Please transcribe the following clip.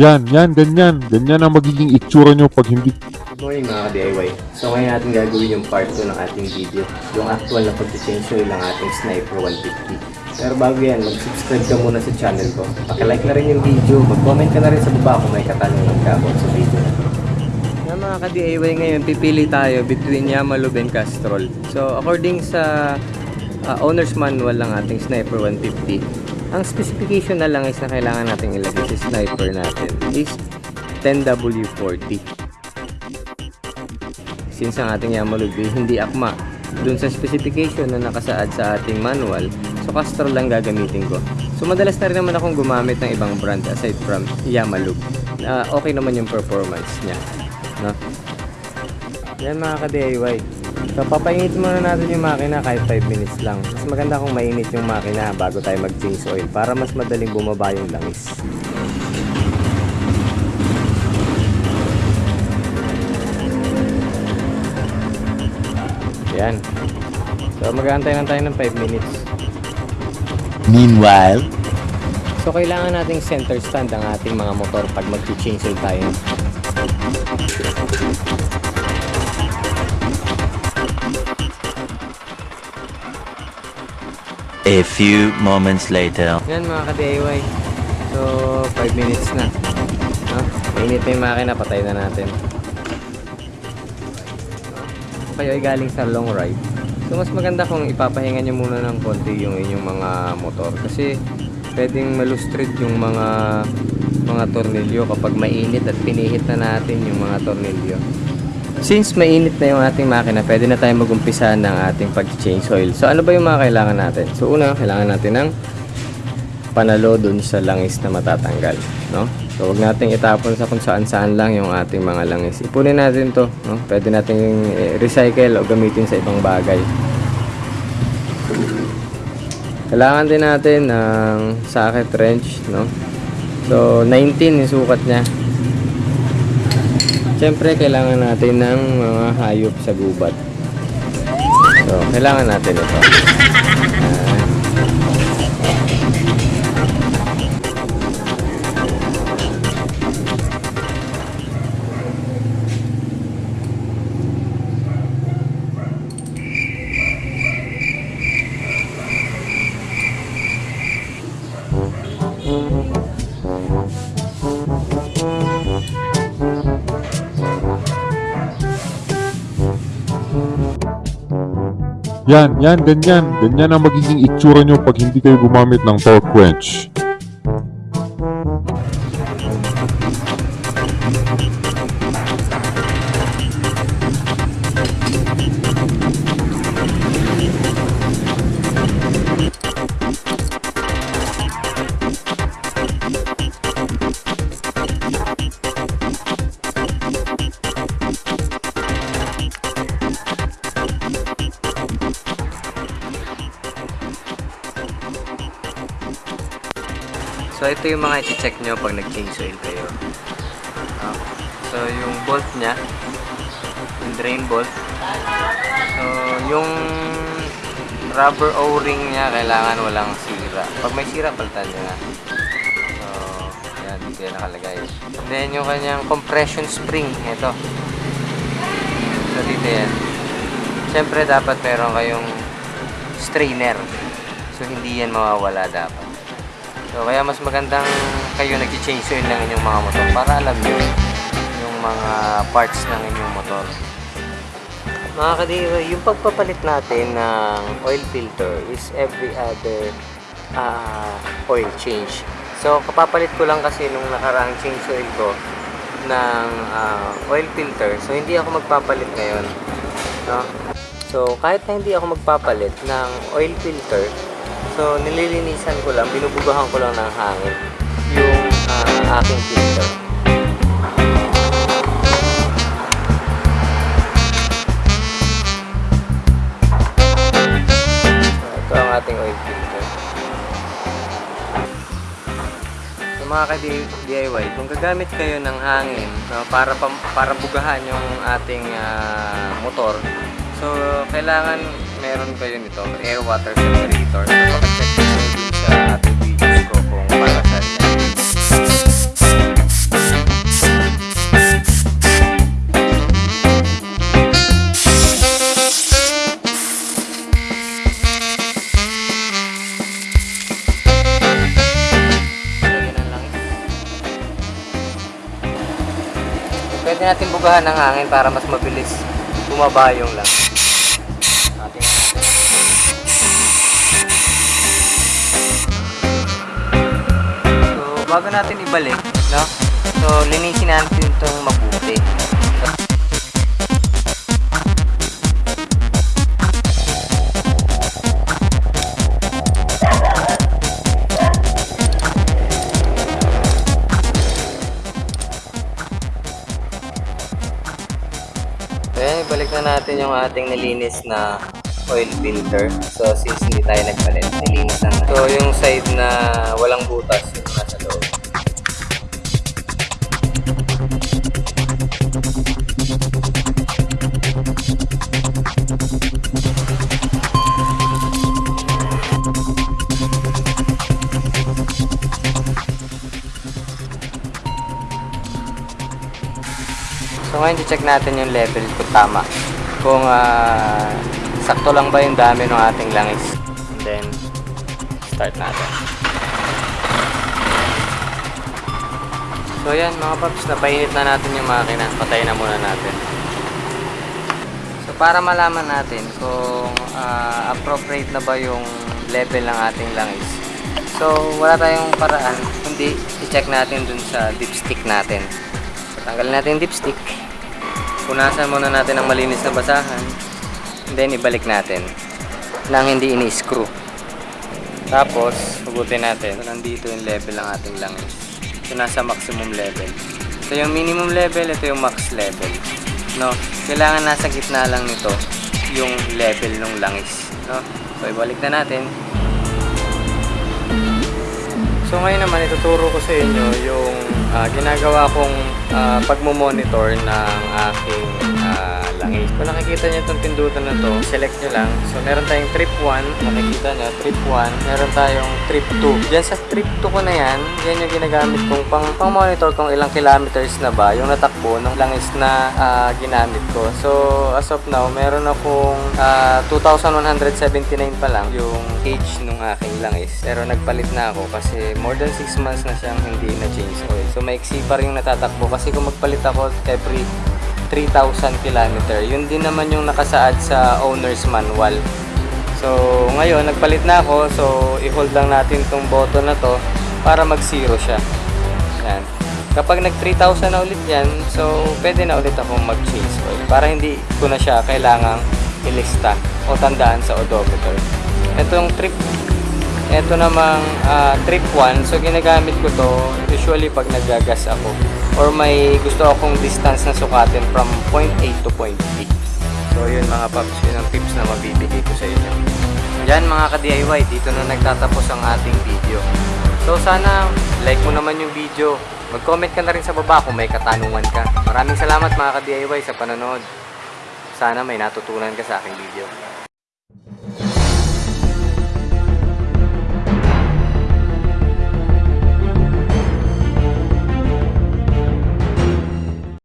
Yan, yan, ganyan. Ganyan ang magiging itsura nyo pag hindi Good morning mga ka-DIY. So ngayon natin gagawin yung part 2 ng ating video. Yung actual na pag-change oil ng ating Sniper 150. Pero bago yan, mag-subscribe ka muna sa channel ko. Pakilike na rin yung video. Mag-comment ka na rin sa baba kung may katanungan ka about sa video na to. Mga ka-DIY ngayon, pipili tayo between Yamalub and Castrol. So according sa uh, owner's manual ng ating Sniper 150, ang specification na lang is na kailangan natin ilagay sa sniper natin is 10W40 since ang ating Yamalud ay hindi akma dun sa specification na nakasaad sa ating manual so Castrol lang gagamitin ko. So madalas na rin naman akong gumamit ng ibang brand aside from Yamalud uh, okay naman yung performance niya no? yan mga ka-DIY so papainit muna natin yung makina kahit 5 minutes lang. Mas maganda kung mainit yung makina bago tayo mag change oil para mas madaling bumaba yung langis. Yan so mag-aantay lang tayo ng 5 minutes. Meanwhile, So kailangan nating center stand ang ating mga motor pag mag-change oil tayo. A few moments later. Yan mga ka-DIY. So 5 minutes na. No? Mainit na yung makina, patay na natin. Kayo ay galing sa long ride, so mas maganda kung ipapahinga nyo muna ng konti yung inyong mga motor. Kasi pwedeng malustrid yung mga mga tornilyo kapag mainit at pinihit na natin yung mga tornilyo. Since mainit na yung ating makina, pwede na tayo mag-umpisa ng ating pag-change oil. So ano ba yung mga kailangan natin? So una, kailangan natin ng panalo dun sa langis na matatanggal, no? So wag nating itapon sa kung saan-saan lang yung ating mga langis. Ipunin natin 'to, no? Pwede nating recycle o gamitin sa ibang bagay. Kailangan din natin ng socket wrench, no? So 19 yung sukat niya. Siyempre, kailangan natin ng mga hayop sa gubat. So, kailangan natin ito. Ayan. Yan, yan, ganyan. Ganyan ang magiging itsura nyo pag hindi kayo gumamit ng torque wrench. Ito yung mga i-check nyo pag nag-change oil kayo. Ah, so, yung bolt niya, yung drain bolt. So, yung rubber o-ring niya, kailangan walang sira. Pag may sira, palitan nyo na. So, yan, dito yan nakalagay. Then, yung kanyang compression spring, ito. So, dito yan. Siyempre, dapat meron kayong strainer. So, hindi yan mawawala dapat. So, kaya mas magandang kayo nag-change oil ng inyong mga motor para alam nyo yung mga parts ng inyong motor. Mga kadiwa, yung pagpapalit natin ng oil filter is every other ah, oil change. So, kapapalit ko lang kasi nung nakaraang change oil ko ng ah, oil filter. So, hindi ako magpapalit ngayon. No? So, kahit na hindi ako magpapalit ng oil filter, so nililinisan ko lang, binubugahan ko lang ng hangin yung ah, aking filter. Ito ang ating oil filter. Mga ka-DIY, kung gagamit kayo ng hangin no, para, para bugahan yung ating ah, motor, so kailangan meron kayo nito, air water separator. So, pag-check nyo din sa ating videos ko kung para sa inyo. Pwede natin bugahan ng hangin para mas mabilis bumaba yung lang. Bago natin ibalik, no? So, linisin natin itong mabuti. So, yan, ibalik na natin yung ating nilinis na oil filter. So, since hindi tayo nagpalit, nilinis na. So, yung side na walang butas, So ngayon check natin yung level kung tama. Kung ah, sakto lang ba yung dami ng ating langis. And then, start natin. So yan mga paps, napainit na natin yung makina. Patayin na muna natin. So para malaman natin kung ah, appropriate na ba yung level ng ating langis. So wala tayong paraan, kundi i-check natin dun sa dipstick natin. Tanggalin natin yung dipstick. Punasan muna natin ng malinis na basahan. Then, ibalik natin. Nang hindi ini-screw. Tapos, hugutin natin. So, nandito yung level ng ating langis. So, nasa maximum level. So, yung minimum level, ito yung max level. No? Kailangan nasa gitna lang nito yung level ng langis. No? So, ibalik na natin. So ngayon naman ituturo ko sa inyo yung ah, ginagawa kong ah, pagmo-monitor ng aking langis. Kung nakikita niyo itong pindutan na to, select nyo lang. So meron tayong trip 1, nakikita nyo, trip 1. Meron tayong trip 2. Diyan sa trip 2 ko na yan, yan yung ginagamit kong pang, pang monitor kung ilang kilometers na ba yung natakbo ng langis na ah, ginamit ko. So as of now, meron akong ah, 2,179 pa lang yung age nung aking langis. Pero nagpalit na ako kasi more than 6 months na siyang hindi na change oil. So maiksi pa rin yung natatakbo kasi kung magpalit ako every 3,000 kilometer. Yun din naman yung nakasaad sa owner's manual. So ngayon nagpalit na ako so i-hold lang natin tong button na to para mag-zero siya. Yan. Kapag nag 3,000 na ulit yan, so pwede na ulit akong mag-change oil para hindi ko na siya kailangang ilista o tandaan sa odometer. Itong trip ito namang ah, trip 1, so ginagamit ko to usually pag nagagas ako or may gusto akong distance na sukatin from point A to point B. So yun mga paps, yun ang tips na mabibigay ko sa inyo. Yan mga ka-DIY, dito na nagtatapos ang ating video. So sana like mo naman yung video. Mag-comment ka na rin sa baba kung may katanungan ka. Maraming salamat mga ka-DIY sa panonood. Sana may natutunan ka sa aking video.